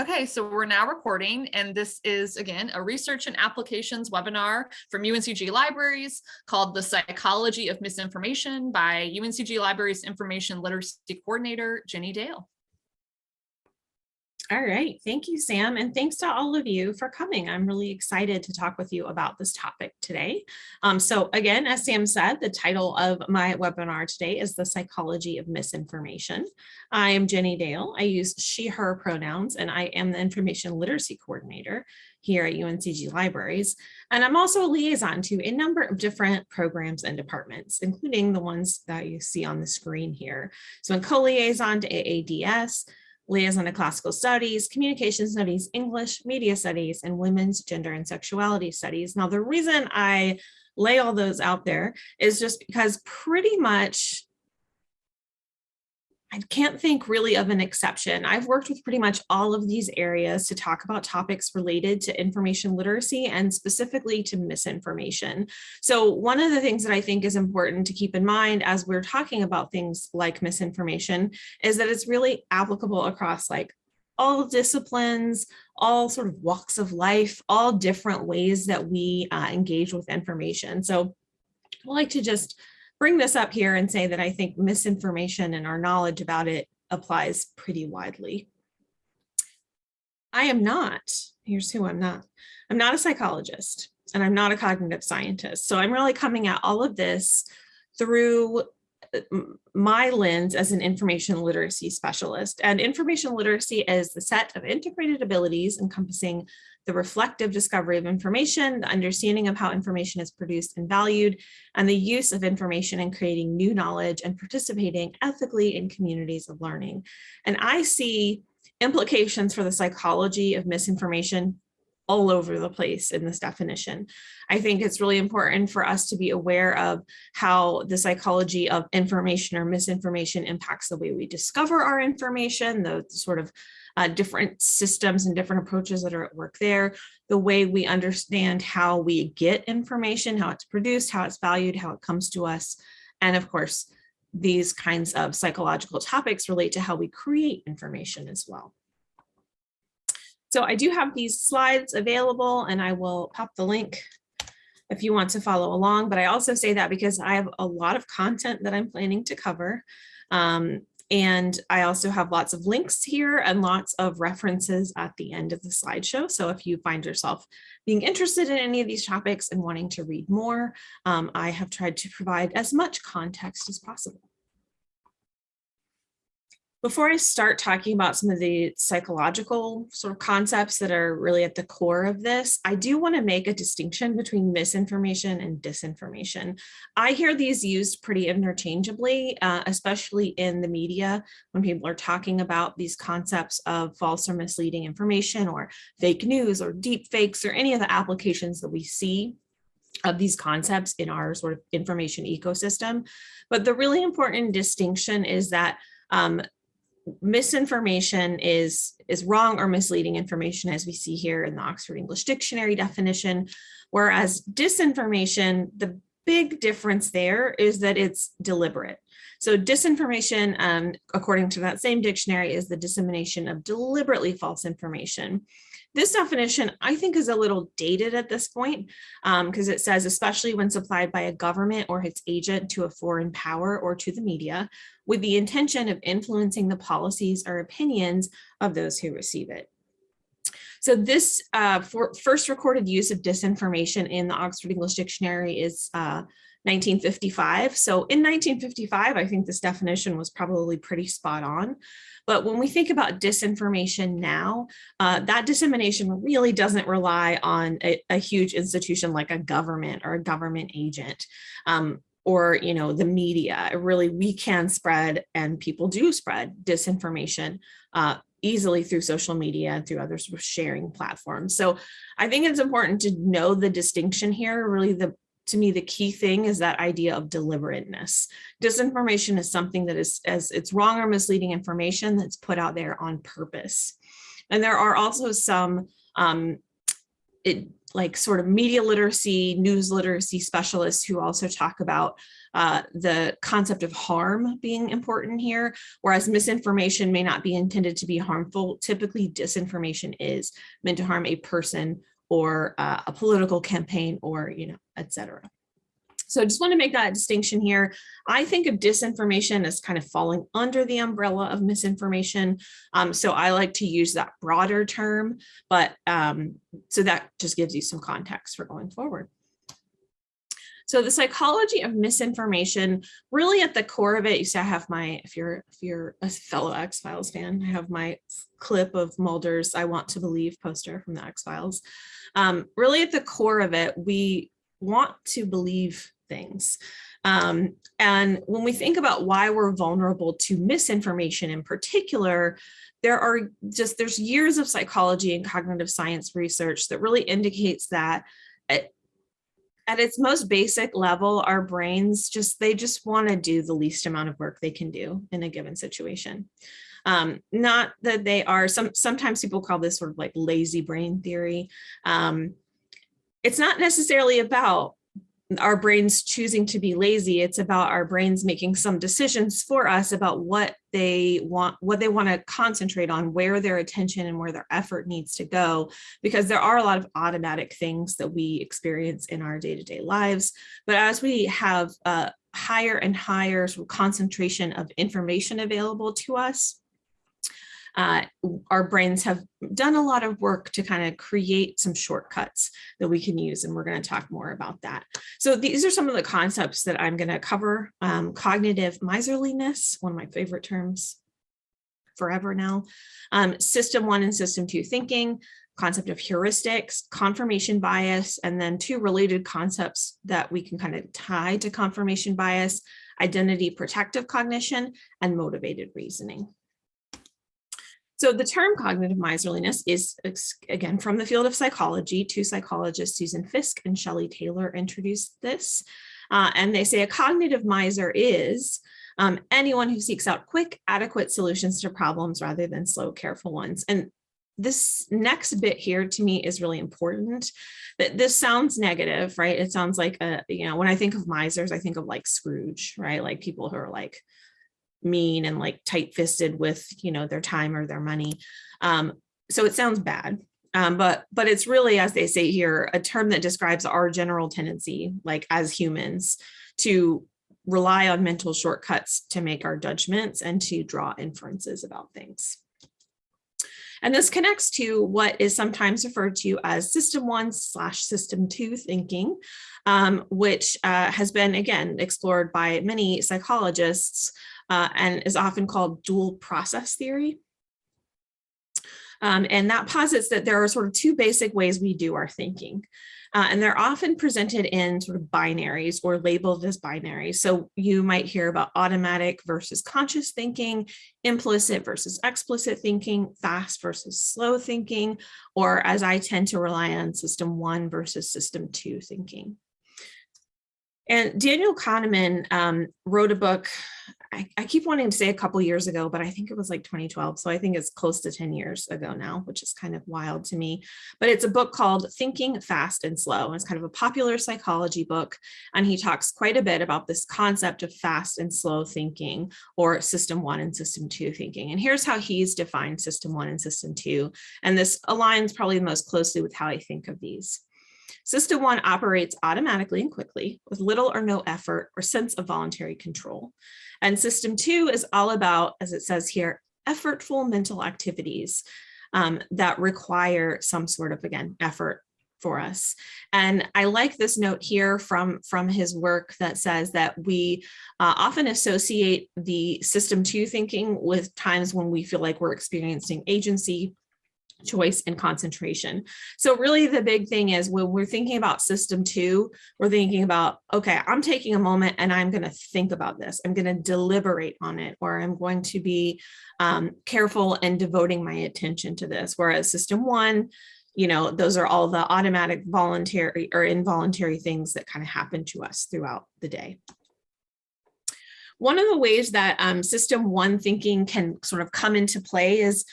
Okay, so we're now recording and this is again a research and applications webinar from UNCG Libraries called The Psychology of Misinformation by UNCG Libraries Information Literacy Coordinator, Jenny Dale. All right, thank you, Sam, and thanks to all of you for coming. I'm really excited to talk with you about this topic today. Um, so again, as Sam said, the title of my webinar today is The Psychology of Misinformation. I am Jenny Dale. I use she, her pronouns, and I am the Information Literacy Coordinator here at UNCG Libraries. And I'm also a liaison to a number of different programs and departments, including the ones that you see on the screen here. So I'm co-liaison to AADS, liaison to classical studies, communication studies, English, media studies, and women's gender and sexuality studies. Now, the reason I lay all those out there is just because pretty much I can't think really of an exception. I've worked with pretty much all of these areas to talk about topics related to information literacy and specifically to misinformation. So one of the things that I think is important to keep in mind as we're talking about things like misinformation is that it's really applicable across like all disciplines, all sort of walks of life, all different ways that we uh, engage with information. So I like to just bring this up here and say that I think misinformation and our knowledge about it applies pretty widely. I am not, here's who I'm not. I'm not a psychologist and I'm not a cognitive scientist. So I'm really coming at all of this through uh, my lens as an information literacy specialist. And information literacy is the set of integrated abilities encompassing the reflective discovery of information, the understanding of how information is produced and valued, and the use of information in creating new knowledge and participating ethically in communities of learning. And I see implications for the psychology of misinformation all over the place in this definition. I think it's really important for us to be aware of how the psychology of information or misinformation impacts the way we discover our information, the, sort of uh, different systems and different approaches that are at work there, the way we understand how we get information, how it's produced, how it's valued, how it comes to us, and of course, these kinds of psychological topics relate to how we create information as well. So I do have these slides available and I will pop the link if you want to follow along, but I also say that because I have a lot of content that I'm planning to cover. Um, and I also have lots of links here and lots of references at the end of the slideshow. So if you find yourself being interested in any of these topics and wanting to read more, um, I have tried to provide as much context as possible. Before I start talking about some of the psychological sort of concepts that are really at the core of this, I do want to make a distinction between misinformation and disinformation. I hear these used pretty interchangeably, uh, especially in the media when people are talking about these concepts of false or misleading information or fake news or deep fakes or any of the applications that we see of these concepts in our sort of information ecosystem. But the really important distinction is that um, misinformation is is wrong or misleading information as we see here in the Oxford English Dictionary definition, whereas disinformation, the big difference there is that it's deliberate. So disinformation, um, according to that same dictionary, is the dissemination of deliberately false information. This definition, I think, is a little dated at this point because um, it says, especially when supplied by a government or its agent to a foreign power or to the media, with the intention of influencing the policies or opinions of those who receive it. So this uh, first recorded use of disinformation in the Oxford English Dictionary is uh, 1955. So in 1955, I think this definition was probably pretty spot on. But when we think about disinformation now, uh, that dissemination really doesn't rely on a, a, huge institution like a government or a government agent. Um, or you know the media really we can spread and people do spread disinformation uh, easily through social media and through other sort of sharing platforms so i think it's important to know the distinction here really the to me, the key thing is that idea of deliberateness. Disinformation is something that is as it's wrong or misleading information that's put out there on purpose. And there are also some um, it, like sort of media literacy, news literacy specialists who also talk about uh, the concept of harm being important here, whereas misinformation may not be intended to be harmful. Typically, disinformation is meant to harm a person or uh, a political campaign or, you know, et cetera. So I just want to make that distinction here. I think of disinformation as kind of falling under the umbrella of misinformation. Um, so I like to use that broader term, but um, so that just gives you some context for going forward. So the psychology of misinformation, really at the core of it, you see I have my, if you're if you're a fellow X-Files fan, I have my clip of Mulder's I Want to Believe poster from the X-Files. Um, really at the core of it, we want to believe things. Um, and when we think about why we're vulnerable to misinformation in particular, there are just, there's years of psychology and cognitive science research that really indicates that at, its most basic level, our brains just, they just want to do the least amount of work they can do in a given situation. Um, not that they are, some sometimes people call this sort of like lazy brain theory. Um, it's not necessarily about our brains choosing to be lazy. It's about our brains making some decisions for us about what they want, what they want to concentrate on, where their attention and where their effort needs to go, because there are a lot of automatic things that we experience in our day-to-day -day lives. But as we have a higher and higher concentration of information available to us, uh, our brains have done a lot of work to kind of create some shortcuts that we can use, and we're going to talk more about that. So these are some of the concepts that I'm going to cover. Um, cognitive miserliness, one of my favorite terms forever now. Um, system one and system two thinking, concept of heuristics, confirmation bias, and then two related concepts that we can kind of tie to confirmation bias, identity protective cognition, and motivated reasoning. So the term cognitive miserliness is, again, from the field of psychology. Two psychologists, Susan Fiske and Shelley Taylor, introduced this. Uh, and they say a cognitive miser is um, anyone who seeks out quick, adequate solutions to problems rather than slow, careful ones. And this next bit here to me is really important that this sounds negative, right? It sounds like, a, you know, when I think of misers, I think of like Scrooge, right? Like people who are like, mean and like tight fisted with, you know, their time or their money. Um, so it sounds bad. Um, but but it's really, as they say here, a term that describes our general tendency, like as humans, to rely on mental shortcuts to make our judgments and to draw inferences about things. And this connects to what is sometimes referred to as system one slash system two thinking, um, which uh, has been, again, explored by many psychologists uh, and is often called dual process theory. Um, and that posits that there are sort of two basic ways we do our thinking. Uh, and they're often presented in sort of binaries or labeled as binaries. So you might hear about automatic versus conscious thinking, implicit versus explicit thinking, fast versus slow thinking, or as I tend to rely on system one versus system two thinking. And Daniel Kahneman um, wrote a book, I, I, keep wanting to say a couple years ago, but I think it was like 2012. So I think it's close to 10 years ago now, which is kind of wild to me. But it's a book called Thinking Fast and Slow. It's kind of a popular psychology book. And he talks quite a bit about this concept of fast and slow thinking or system one and system two thinking. And here's how he's defined system one and system two. And this aligns probably most closely with how I think of these. System one operates automatically and quickly with little or no effort or sense of voluntary control. And system two is all about, as it says here, effortful mental activities um, that require some sort of, again, effort for us. And I like this note here from, from his work that says that we uh, often associate the system two thinking with times when we feel like we're experiencing agency choice and concentration. So really the big thing is when we're thinking about system two, we're thinking about, okay, I'm taking a moment and I'm going to think about this. I'm going to deliberate on it, or I'm going to be um, careful and devoting my attention to this. Whereas system one, you know, those are all the automatic voluntary or involuntary things that kind of happen to us throughout the day. One of the ways that um, system one thinking can sort of come into play is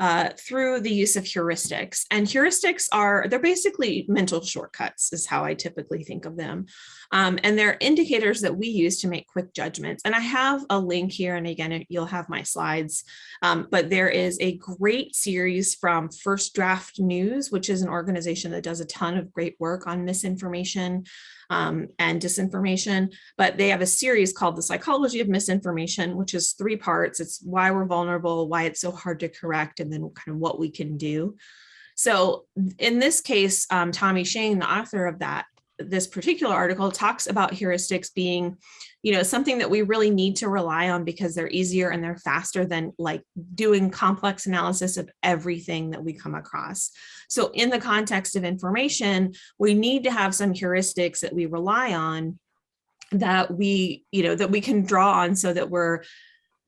uh, through the use of heuristics. And heuristics are, they're basically mental shortcuts is how I typically think of them. Um, and they're indicators that we use to make quick judgments. And I have a link here, and again, you'll have my slides, um, but there is a great series from First Draft News, which is an organization that does a ton of great work on misinformation um, and disinformation, but they have a series called The Psychology of Misinformation, which is three parts. It's why we're vulnerable, why it's so hard to correct, and then kind of what we can do. So in this case, um, Tommy Shane, the author of that, this particular article talks about heuristics being, you know, something that we really need to rely on because they're easier and they're faster than like doing complex analysis of everything that we come across. So in the context of information, we need to have some heuristics that we rely on that we, you know, that we can draw on so that we're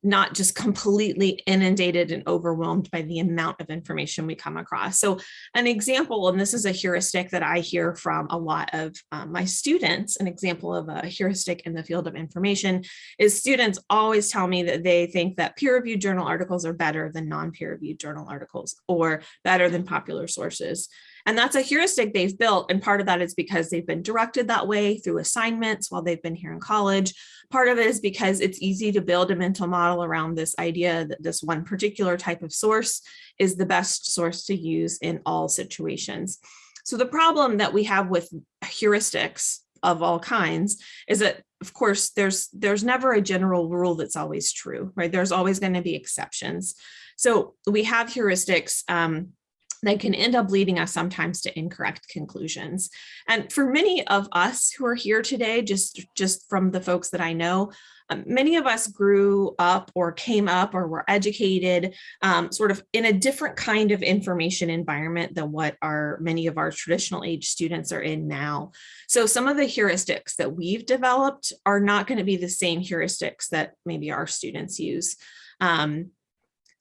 not just completely inundated and overwhelmed by the amount of information we come across. So an example, and this is a heuristic that I hear from a lot of um, my students, an example of a heuristic in the field of information is students always tell me that they think that peer-reviewed journal articles are better than non-peer-reviewed journal articles or better than popular sources. And that's a heuristic they've built. And part of that is because they've been directed that way through assignments while they've been here in college. Part of it is because it's easy to build a mental model around this idea that this one particular type of source is the best source to use in all situations. So the problem that we have with heuristics of all kinds is that of course there's there's never a general rule that's always true right there's always going to be exceptions so we have heuristics um, that can end up leading us sometimes to incorrect conclusions. And for many of us who are here today, just, just from the folks that I know, um, many of us grew up or came up or were educated um, sort of in a different kind of information environment than what our many of our traditional age students are in now. So some of the heuristics that we've developed are not going to be the same heuristics that maybe our students use. Um,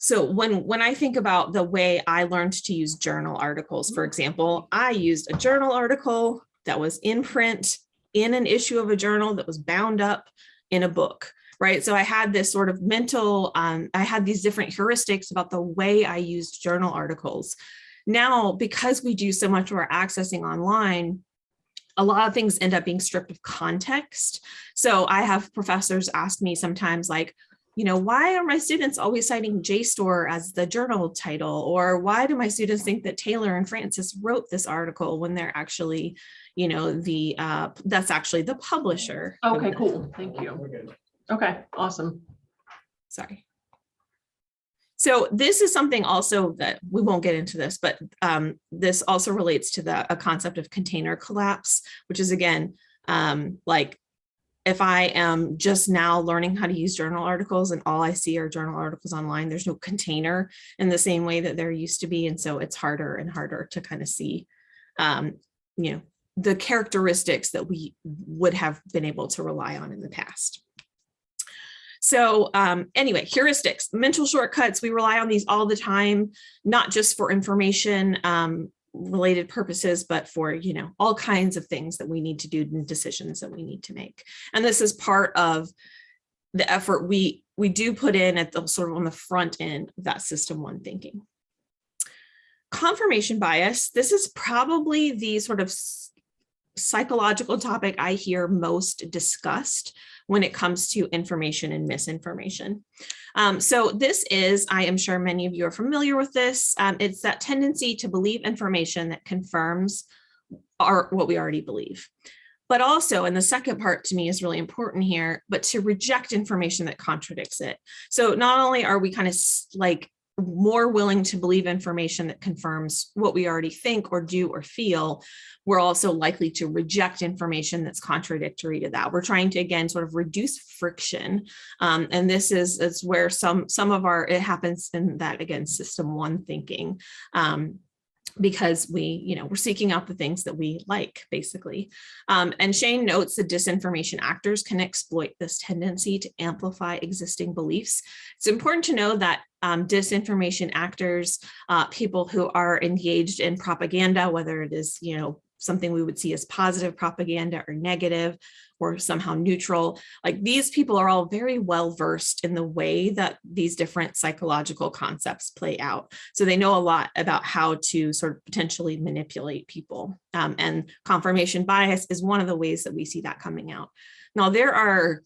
so when, when I think about the way I learned to use journal articles, for example, I used a journal article that was in print in an issue of a journal that was bound up in a book, right? So I had this sort of mental, um, I had these different heuristics about the way I used journal articles. Now, because we do so much of our accessing online, a lot of things end up being stripped of context. So I have professors ask me sometimes like, you know, why are my students always citing JSTOR as the journal title? Or why do my students think that Taylor and Francis wrote this article when they're actually, you know, the, uh, that's actually the publisher. Okay, cool. Thank you. Okay, awesome. Sorry. So this is something also that we won't get into this, but um, this also relates to the a concept of container collapse, which is again, um, like if I am just now learning how to use journal articles and all I see are journal articles online, there's no container in the same way that there used to be. And so it's harder and harder to kind of see, um, you know, the characteristics that we would have been able to rely on in the past. So um, anyway, heuristics, mental shortcuts, we rely on these all the time, not just for information, um, related purposes, but for, you know, all kinds of things that we need to do and decisions that we need to make. And this is part of the effort we we do put in at the sort of on the front end of that system one thinking. Confirmation bias, this is probably the sort of psychological topic I hear most discussed when it comes to information and misinformation. Um, so this is, I am sure many of you are familiar with this. Um, it's that tendency to believe information that confirms our, what we already believe. But also, and the second part to me is really important here, but to reject information that contradicts it. So not only are we kind of like more willing to believe information that confirms what we already think or do or feel, we're also likely to reject information that's contradictory to that. We're trying to, again, sort of reduce friction. Um, and this is, is where some, some of our, it happens in that, again, system one thinking. Um, because we, you know, we're seeking out the things that we like, basically. Um, and Shane notes that disinformation actors can exploit this tendency to amplify existing beliefs. It's important to know that um, disinformation actors, uh, people who are engaged in propaganda, whether it is, you know, something we would see as positive propaganda or negative or somehow neutral. Like these people are all very well versed in the way that these different psychological concepts play out. So they know a lot about how to sort of potentially manipulate people. Um, and confirmation bias is one of the ways that we see that coming out. Now there are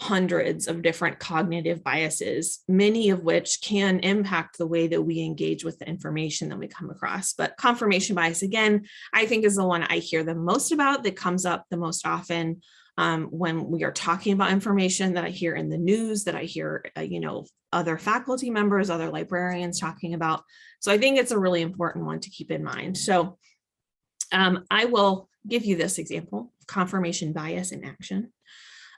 hundreds of different cognitive biases, many of which can impact the way that we engage with the information that we come across. But confirmation bias, again, I think is the one I hear the most about that comes up the most often um, when we are talking about information that I hear in the news, that I hear, uh, you know, other faculty members, other librarians talking about. So I think it's a really important one to keep in mind. So um, I will give you this example, confirmation bias in action.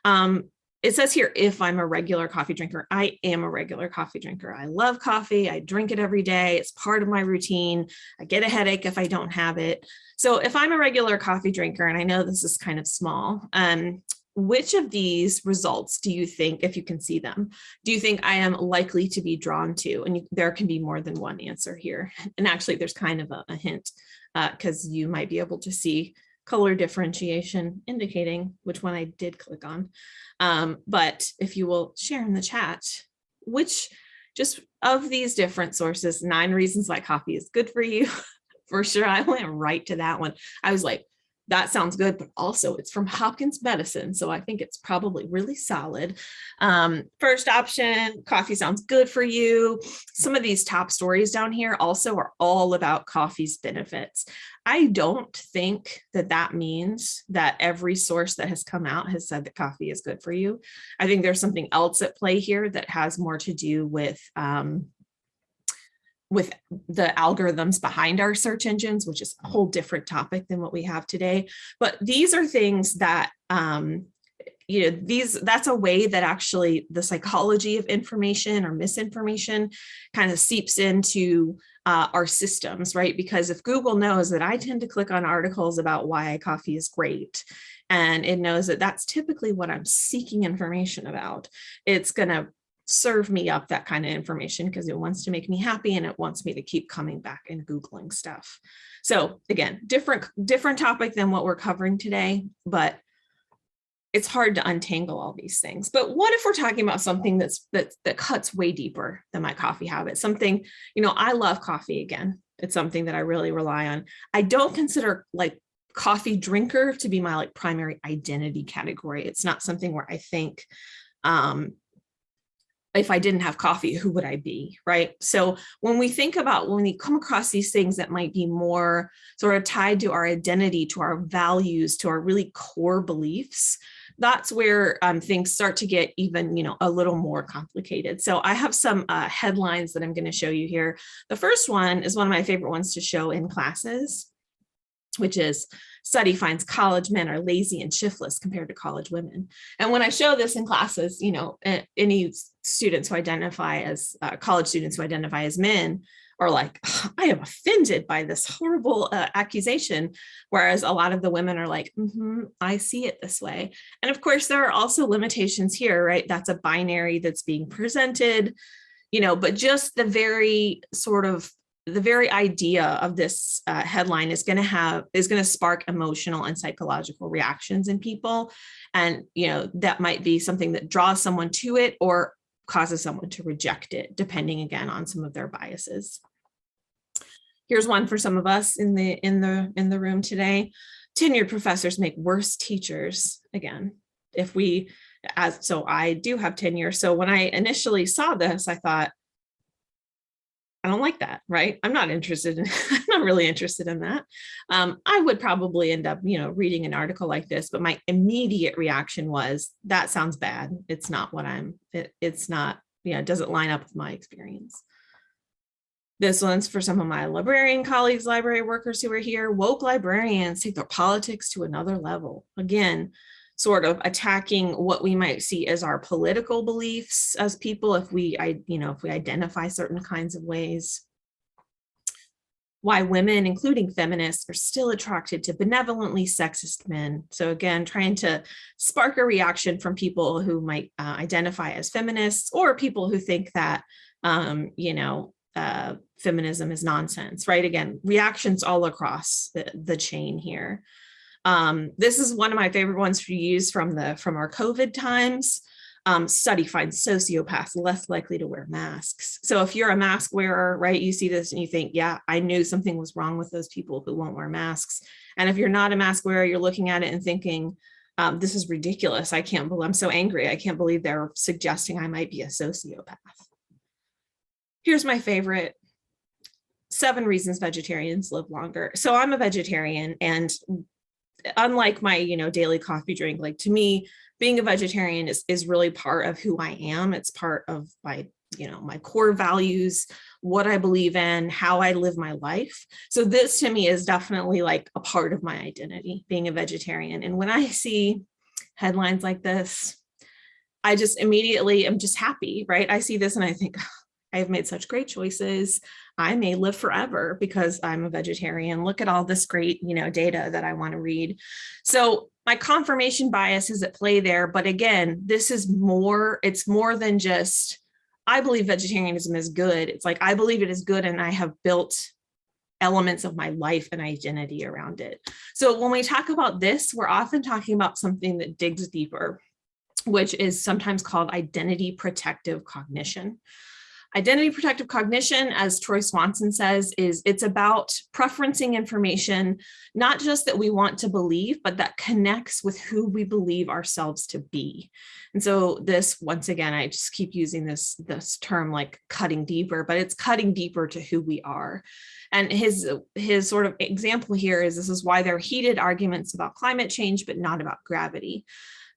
Um, it says here, if I'm a regular coffee drinker, I am a regular coffee drinker. I love coffee. I drink it every day. It's part of my routine. I get a headache if I don't have it. So if I'm a regular coffee drinker, and I know this is kind of small, um, which of these results do you think, if you can see them, do you think I am likely to be drawn to? And you, there can be more than one answer here. And actually, there's kind of a, a hint because uh, you might be able to see color differentiation indicating which one I did click on. Um, but if you will share in the chat, which just of these different sources, nine reasons why coffee is good for you, for sure, I went right to that one. I was like, that sounds good, but also it's from Hopkins Medicine. So I think it's probably really solid. Um, first option, coffee sounds good for you. Some of these top stories down here also are all about coffee's benefits. I don't think that that means that every source that has come out has said that coffee is good for you. I think there's something else at play here that has more to do with um, with the algorithms behind our search engines, which is a whole different topic than what we have today. But these are things that, um, you know, these that's a way that actually the psychology of information or misinformation kind of seeps into uh, our systems, right? Because if Google knows that I tend to click on articles about why coffee is great, and it knows that that's typically what I'm seeking information about, it's going to serve me up that kind of information because it wants to make me happy and it wants me to keep coming back and Googling stuff. So again, different, different topic than what we're covering today, but it's hard to untangle all these things. But what if we're talking about something that's that that cuts way deeper than my coffee habit? Something, you know, I love coffee again. It's something that I really rely on. I don't consider like coffee drinker to be my like primary identity category. It's not something where I think um, if I didn't have coffee, who would I be, right? So when we think about, when we come across these things that might be more sort of tied to our identity, to our values, to our really core beliefs, that's where um, things start to get even, you know, a little more complicated. So I have some uh, headlines that I'm going to show you here. The first one is one of my favorite ones to show in classes, which is study finds college men are lazy and shiftless compared to college women. And when I show this in classes, you know, any students who identify as uh, college students who identify as men are like, I am offended by this horrible uh, accusation. Whereas a lot of the women are like, mm -hmm, I see it this way. And of course, there are also limitations here, right? That's a binary that's being presented, you know, but just the very sort of the very idea of this uh, headline is going to have is going to spark emotional and psychological reactions in people. And you know that might be something that draws someone to it or causes someone to reject it depending again on some of their biases. Here's one for some of us in the in the in the room today. Tenured professors make worse teachers again if we as so i do have tenure. So when i initially saw this i thought I don't like that, right? I'm not interested in, I'm not really interested in that. Um, I would probably end up, you know, reading an article like this, but my immediate reaction was, that sounds bad. It's not what I'm, it, it's not, you know, it doesn't line up with my experience. This one's for some of my librarian colleagues, library workers who are here. Woke librarians take their politics to another level. Again, sort of attacking what we might see as our political beliefs as people if we I you know if we identify certain kinds of ways why women including feminists are still attracted to benevolently sexist men so again trying to spark a reaction from people who might uh, identify as feminists or people who think that um, you know uh, feminism is nonsense, right? Again, reactions all across the, the chain here. Um, this is one of my favorite ones to use from the from our COVID times. Um, study finds sociopaths less likely to wear masks. So if you're a mask wearer, right, you see this and you think, yeah, I knew something was wrong with those people who won't wear masks. And if you're not a mask wearer, you're looking at it and thinking, um, this is ridiculous. I can't believe I'm so angry. I can't believe they're suggesting I might be a sociopath. Here's my favorite seven reasons vegetarians live longer. So I'm a vegetarian and unlike my, you know, daily coffee drink, like to me, being a vegetarian is, is really part of who I am. It's part of my, you know, my core values, what I believe in, how I live my life. So this to me is definitely like a part of my identity, being a vegetarian. And when I see headlines like this, I just immediately am just happy, right? I see this and I think, I've made such great choices. I may live forever because I'm a vegetarian. Look at all this great, you know, data that I want to read. So my confirmation bias is at play there. But again, this is more, it's more than just, I believe vegetarianism is good. It's like, I believe it is good and I have built elements of my life and identity around it. So when we talk about this, we're often talking about something that digs deeper, which is sometimes called identity protective cognition. Identity protective cognition, as Troy Swanson says, is it's about preferencing information, not just that we want to believe, but that connects with who we believe ourselves to be. And so this, once again, I just keep using this, this term like cutting deeper, but it's cutting deeper to who we are. And his, his sort of example here is this is why there are heated arguments about climate change, but not about gravity.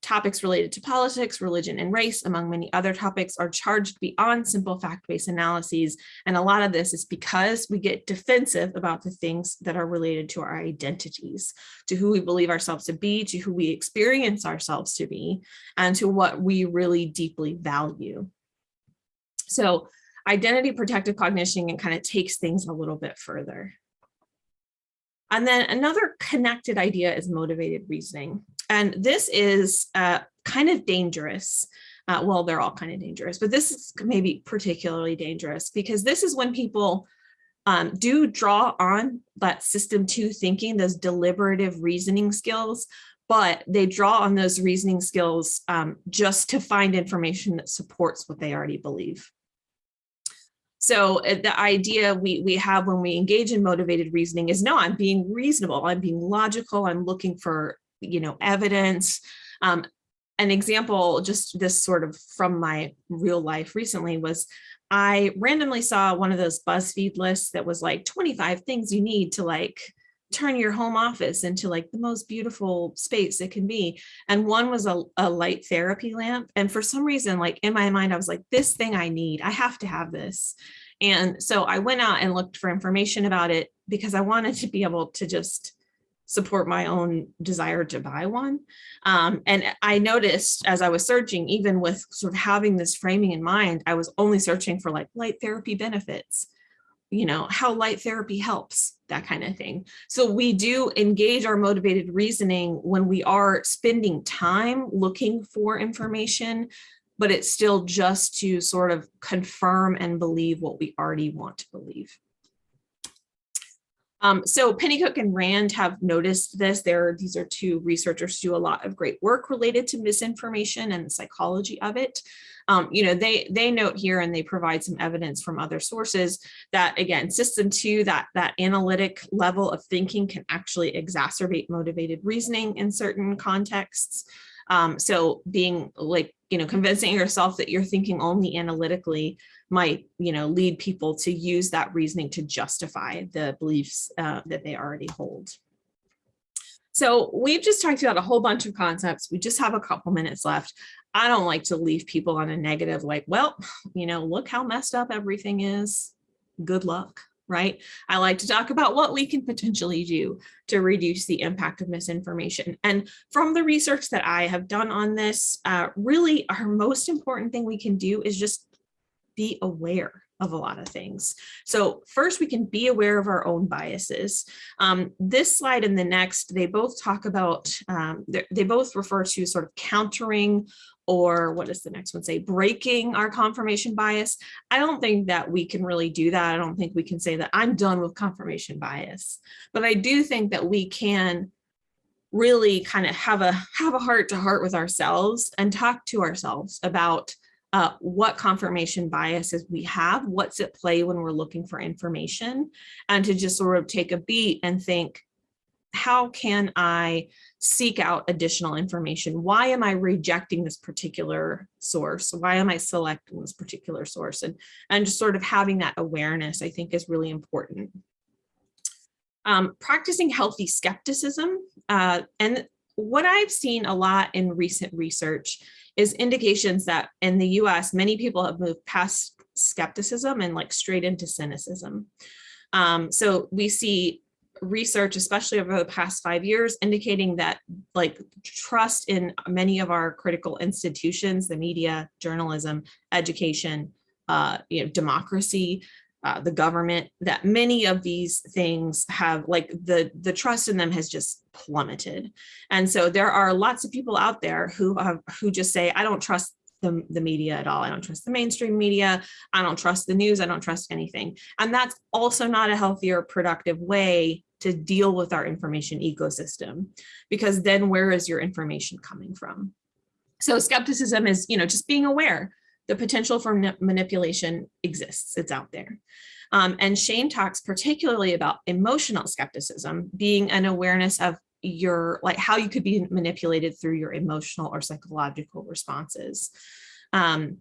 Topics related to politics, religion, and race, among many other topics, are charged beyond simple fact-based analyses. And a lot of this is because we get defensive about the things that are related to our identities, to who we believe ourselves to be, to who we experience ourselves to be, and to what we really deeply value. So identity protective cognition kind of takes things a little bit further. And then another connected idea is motivated reasoning. And this is uh, kind of dangerous. Uh, well, they're all kind of dangerous, but this is maybe particularly dangerous because this is when people um, do draw on that system two thinking, those deliberative reasoning skills, but they draw on those reasoning skills um, just to find information that supports what they already believe. So uh, the idea we, we have when we engage in motivated reasoning is no, I'm being reasonable, I'm being logical, I'm looking for, you know, evidence. Um, an example, just this sort of from my real life recently was I randomly saw one of those BuzzFeed lists that was like 25 things you need to like turn your home office into like the most beautiful space it can be. And one was a, a light therapy lamp. And for some reason, like in my mind, I was like, this thing I need, I have to have this. And so I went out and looked for information about it because I wanted to be able to just support my own desire to buy one. Um, and I noticed as I was searching, even with sort of having this framing in mind, I was only searching for like light therapy benefits you know, how light therapy helps, that kind of thing. So we do engage our motivated reasoning when we are spending time looking for information, but it's still just to sort of confirm and believe what we already want to believe. Um, so Pennycook and Rand have noticed this. There, these are two researchers who do a lot of great work related to misinformation and the psychology of it um, you know, they they note here and they provide some evidence from other sources that again, system two, that that analytic level of thinking can actually exacerbate motivated reasoning in certain contexts. Um, so being like, you know, convincing yourself that you're thinking only analytically might, you know, lead people to use that reasoning to justify the beliefs uh, that they already hold. So we've just talked about a whole bunch of concepts. We just have a couple minutes left. I don't like to leave people on a negative, like, well, you know, look how messed up everything is. Good luck, right? I like to talk about what we can potentially do to reduce the impact of misinformation. And from the research that I have done on this, uh, really our most important thing we can do is just be aware of a lot of things. So first we can be aware of our own biases. Um, this slide and the next, they both talk about, um, they both refer to sort of countering or what does the next one say, breaking our confirmation bias. I don't think that we can really do that. I don't think we can say that I'm done with confirmation bias, but I do think that we can really kind of have a have a heart to heart with ourselves and talk to ourselves about uh, what confirmation biases we have, what's at play when we're looking for information, and to just sort of take a beat and think, how can I seek out additional information? Why am I rejecting this particular source? Why am I selecting this particular source? And, and just sort of having that awareness, I think is really important. Um, practicing healthy skepticism. Uh, and what I've seen a lot in recent research is indications that in the US, many people have moved past skepticism and like straight into cynicism. Um, so we see research, especially over the past five years, indicating that like trust in many of our critical institutions, the media, journalism, education, uh, you know, democracy, uh, the government, that many of these things have like the, the trust in them has just plummeted. And so there are lots of people out there who have, who just say, I don't trust the, the media at all. I don't trust the mainstream media. I don't trust the news. I don't trust anything. And that's also not a healthy or productive way to deal with our information ecosystem, because then where is your information coming from? So skepticism is, you know, just being aware the potential for manipulation exists, it's out there. Um, and Shane talks particularly about emotional skepticism being an awareness of your, like how you could be manipulated through your emotional or psychological responses. Um,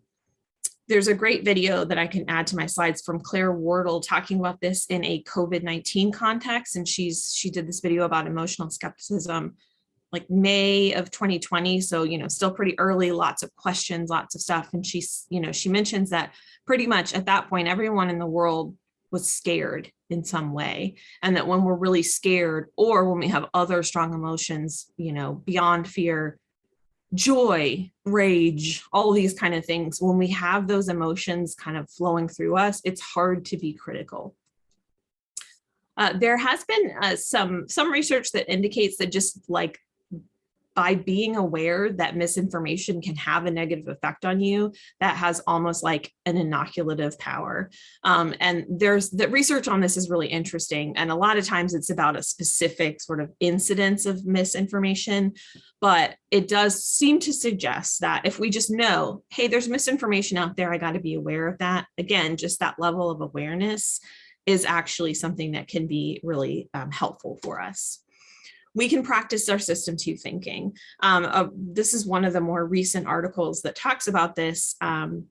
there's a great video that I can add to my slides from Claire Wardle talking about this in a COVID-19 context. And she's she did this video about emotional skepticism like May of 2020. So, you know, still pretty early, lots of questions, lots of stuff. And she's, you know, she mentions that pretty much at that point, everyone in the world was scared in some way. And that when we're really scared or when we have other strong emotions, you know, beyond fear, joy, rage, all these kind of things, when we have those emotions kind of flowing through us, it's hard to be critical. Uh, there has been uh, some some research that indicates that just like by being aware that misinformation can have a negative effect on you, that has almost like an inoculative power. Um, and there's the research on this is really interesting. And a lot of times it's about a specific sort of incidence of misinformation, but it does seem to suggest that if we just know, hey, there's misinformation out there, I got to be aware of that. Again, just that level of awareness is actually something that can be really um, helpful for us we can practice our system two thinking. Um, uh, this is one of the more recent articles that talks about this. Um,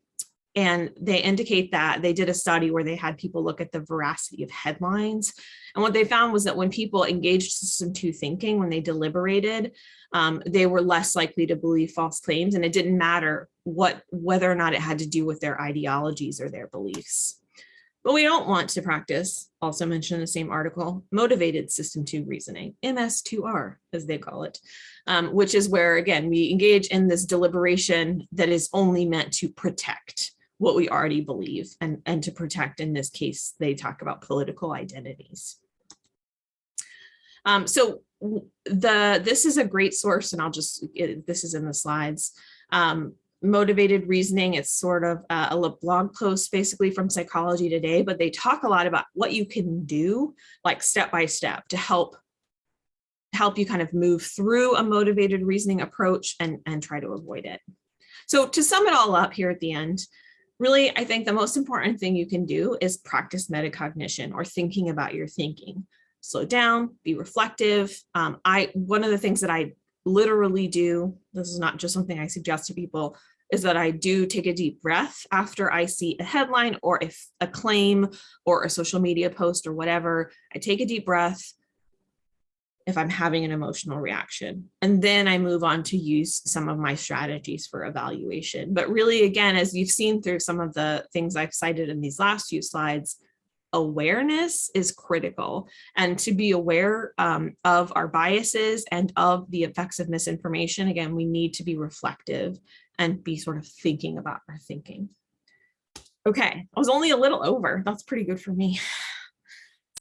and they indicate that they did a study where they had people look at the veracity of headlines. And what they found was that when people engaged system two thinking, when they deliberated, um, they were less likely to believe false claims. And it didn't matter what whether or not it had to do with their ideologies or their beliefs. But we don't want to practice, also mentioned in the same article, motivated system two reasoning, MS2R, as they call it, um, which is where, again, we engage in this deliberation that is only meant to protect what we already believe and, and to protect, in this case, they talk about political identities. Um, so the this is a great source, and I'll just, this is in the slides. Um, motivated reasoning. It's sort of uh, a blog post basically from Psychology Today, but they talk a lot about what you can do like step by step to help help you kind of move through a motivated reasoning approach and, and try to avoid it. So to sum it all up here at the end, really, I think the most important thing you can do is practice metacognition or thinking about your thinking. Slow down, be reflective. Um, I One of the things that I literally do, this is not just something I suggest to people, is that I do take a deep breath after I see a headline or if a claim or a social media post or whatever, I take a deep breath if I'm having an emotional reaction. And then I move on to use some of my strategies for evaluation. But really, again, as you've seen through some of the things I've cited in these last few slides, awareness is critical and to be aware um, of our biases and of the effects of misinformation. Again, we need to be reflective and be sort of thinking about our thinking. Okay, I was only a little over. That's pretty good for me.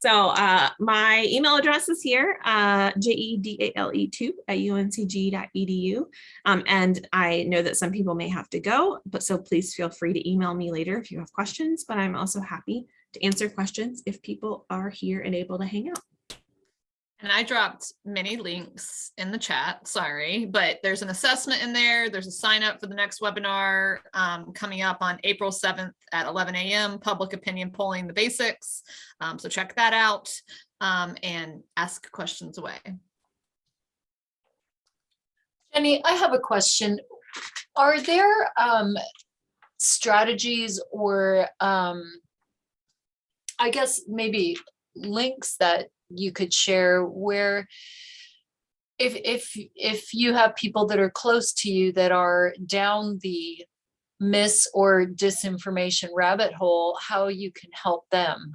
So uh, my email address is here, uh, J-E-D-A-L-E 2 at uncg.edu. Um, and I know that some people may have to go, but so please feel free to email me later if you have questions, but I'm also happy to answer questions if people are here and able to hang out. And I dropped many links in the chat, sorry, but there's an assessment in there. There's a sign up for the next webinar um, coming up on April 7th at 11 a.m. Public opinion polling the basics. Um, so check that out um, and ask questions away. Jenny, I have a question. Are there um, strategies or um, I guess maybe links that you could share where if if if you have people that are close to you that are down the mis or disinformation rabbit hole, how you can help them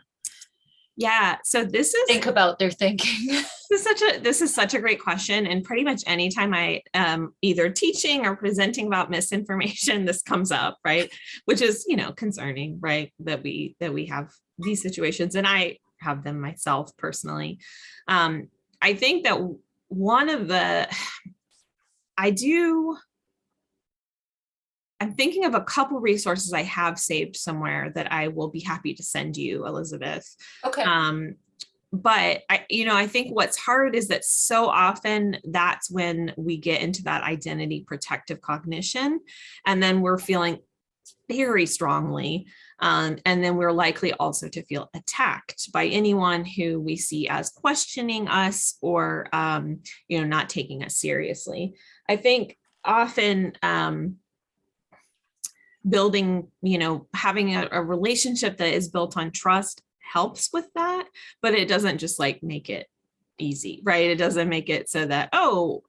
Yeah, so this is think about their thinking. This is such a this is such a great question, and pretty much anytime I am either teaching or presenting about misinformation, this comes up, right? Which is you know concerning, right? That we that we have these situations, and I have them myself personally. Um, I think that one of the I do. I'm thinking of a couple resources I have saved somewhere that I will be happy to send you, Elizabeth. Okay, Um, but I, you know, I think what's hard is that so often that's when we get into that identity protective cognition, and then we're feeling very strongly. Um, and then we're likely also to feel attacked by anyone who we see as questioning us or, um, you know, not taking us seriously. I think often, um, building, you know, having a, a relationship that is built on trust helps with that, but it doesn't just like make it easy, right? It doesn't make it so that, oh,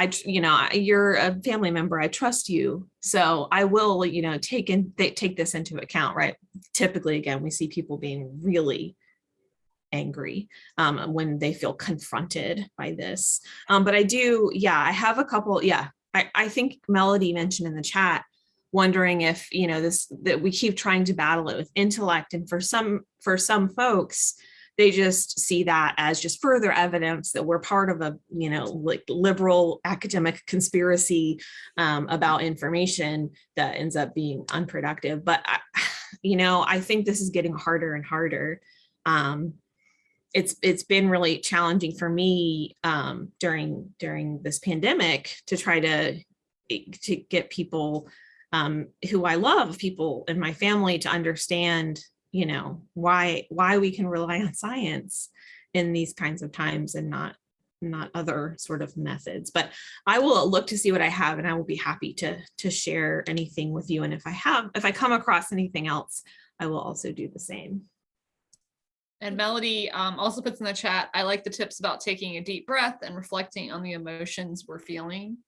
I, you know, you're a family member, I trust you. So I will, you know, take they take this into account, right? Typically, again, we see people being really angry um, when they feel confronted by this. Um, but I do, yeah, I have a couple, yeah, I, I think Melody mentioned in the chat, wondering if, you know, this, that we keep trying to battle it with intellect. And for some, for some folks, they just see that as just further evidence that we're part of a, you know, like liberal academic conspiracy um, about information that ends up being unproductive. But, I, you know, I think this is getting harder and harder. Um, it's it's been really challenging for me um, during during this pandemic to try to to get people um, who I love, people in my family to understand, you know, why why we can rely on science in these kinds of times and not not other sort of methods. But I will look to see what I have and I will be happy to to share anything with you. And if I have, if I come across anything else, I will also do the same. And Melody um, also puts in the chat, I like the tips about taking a deep breath and reflecting on the emotions we're feeling.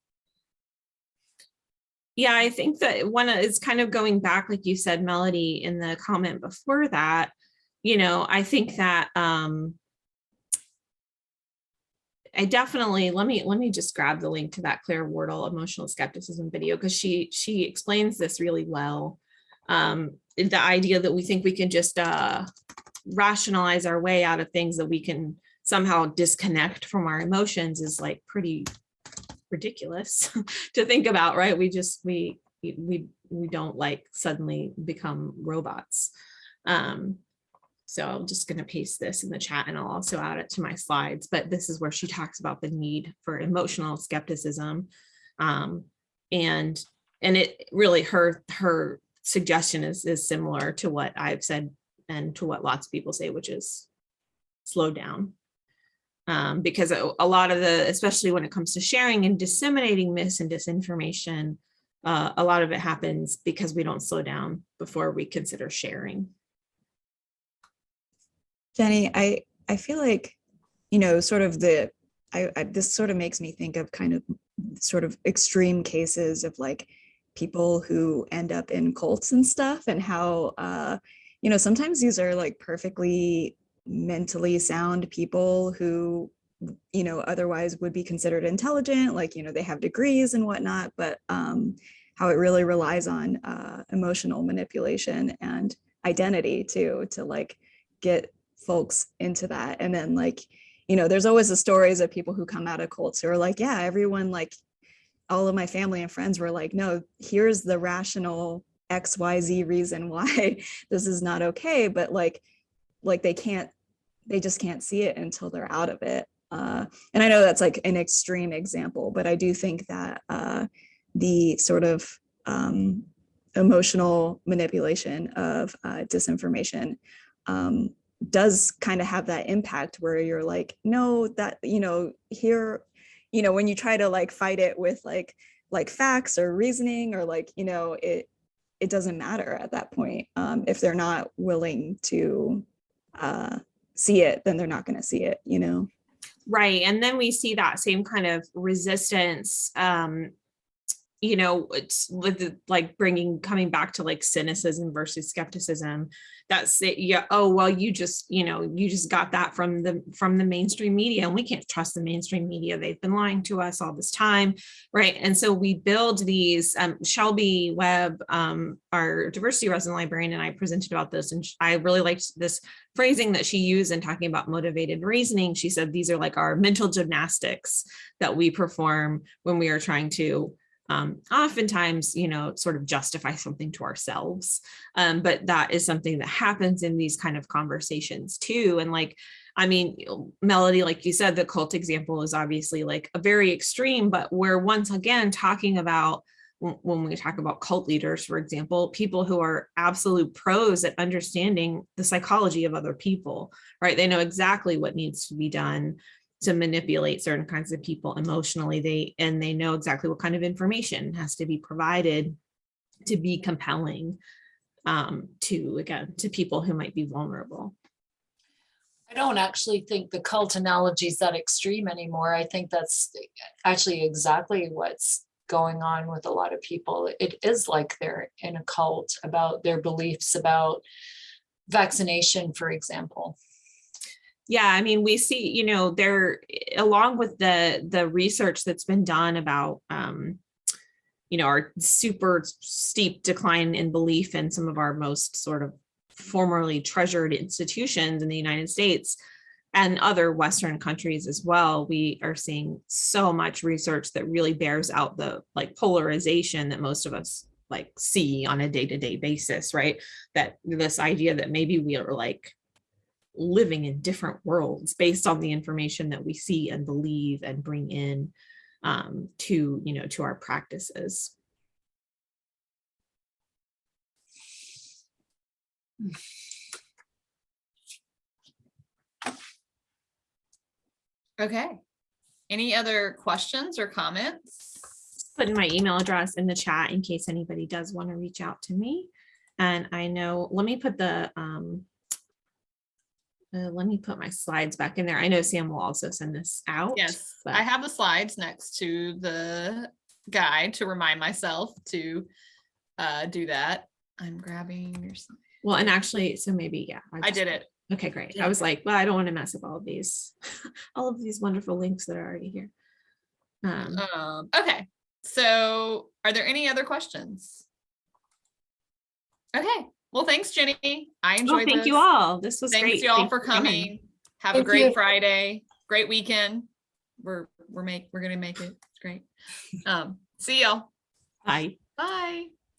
Yeah, I think that one is kind of going back, like you said, Melody, in the comment before that, you know, I think that um I definitely, let me, let me just grab the link to that Claire Wardle emotional skepticism video because she, she explains this really well. Um, the idea that we think we can just uh rationalize our way out of things that we can somehow disconnect from our emotions is like pretty ridiculous to think about, right? We just, we, we, we don't like suddenly become robots. Um, so I'm just going to paste this in the chat and I'll also add it to my slides, but this is where she talks about the need for emotional skepticism. Um, and, and it really, her, her suggestion is, is similar to what I've said and to what lots of people say, which is slow down. Um, because a, lot of the, especially when it comes to sharing and disseminating mis and disinformation, uh, a lot of it happens because we don't slow down before we consider sharing. Jenny, I, I feel like, you know, sort of the, I, I, this sort of makes me think of kind of sort of extreme cases of like people who end up in cults and stuff and how, uh, you know, sometimes these are like perfectly mentally sound people who, you know, otherwise would be considered intelligent, like, you know, they have degrees and whatnot, but um, how it really relies on uh, emotional manipulation and identity too, to like get folks into that. And then like, you know, there's always the stories of people who come out of cults who are like, yeah, everyone like all of my family and friends were like, no, here's the rational XYZ reason why this is not okay. But like, like they can't, they just can't see it until they're out of it. Uh, and I know that's like an extreme example, but I do think that uh, the sort of um, emotional manipulation of uh, disinformation um, does kind of have that impact where you're like, no, that, you know, here, you know, when you try to like fight it with like, like facts or reasoning or like, you know, it, it doesn't matter at that point. Um, if they're not willing to uh, see it, then they're not going to see it, you know? Right. And then we see that same kind of resistance, um, you know, it's with like bringing, coming back to like cynicism versus skepticism. That's it. Yeah. Oh, well, you just, you know, you just got that from the, from the mainstream media and we can't trust the mainstream media. They've been lying to us all this time. Right. And so we build these, um, Shelby Webb, um, our diversity resident librarian and I presented about this and I really liked this phrasing that she used in talking about motivated reasoning. She said these are like our mental gymnastics that we perform when we are trying to um, oftentimes, you know, sort of justify something to ourselves. Um, but that is something that happens in these kind of conversations too. And like, I mean, Melody, like you said, the cult example is obviously like a very extreme, but we're once again talking about when when we talk about cult leaders, for example, people who are absolute pros at understanding the psychology of other people, right? They know exactly what needs to be done to manipulate certain kinds of people emotionally. They and they know exactly what kind of information has to be provided to be compelling um, to again to people who might be vulnerable. I don't actually think the cult analogy is that extreme anymore. I think that's actually exactly what's going on with a lot of people. It is like they're in a cult about their beliefs about vaccination, for example. Yeah, I mean, we see, you know, there, along with the, the research that's been done about, um, you know, our super steep decline in belief in some of our most sort of formerly treasured institutions in the United States and other Western countries as well, we are seeing so much research that really bears out the like polarization that most of us like see on a day-to-day basis, right? That this idea that maybe we are like living in different worlds based on the information that we see and believe and bring in um, to, you know, to our practices. Okay. Any other questions or comments? Put in my email address in the chat in case anybody does want to reach out to me. And I know, let me put the, um, uh, let me put my slides back in there. I know Sam will also send this out. Yes, but- I have the slides next to the guide to remind myself to uh, do that. I'm grabbing your, slide. Well, and actually, so maybe, yeah. I just- did it. Okay, great. I was like, well, I don't want to mess up all of these, all of these wonderful links that are already here. Um, Um, okay, so are there any other questions? Okay, well, thanks, Jenny. I enjoyed. oh, enjoyed thank you all. This was great. Thanks y'all for you again. coming. Have a great you. Friday, great weekend. We're, we're make, we're gonna make it. It's great. Um, see y'all. Bye. Bye.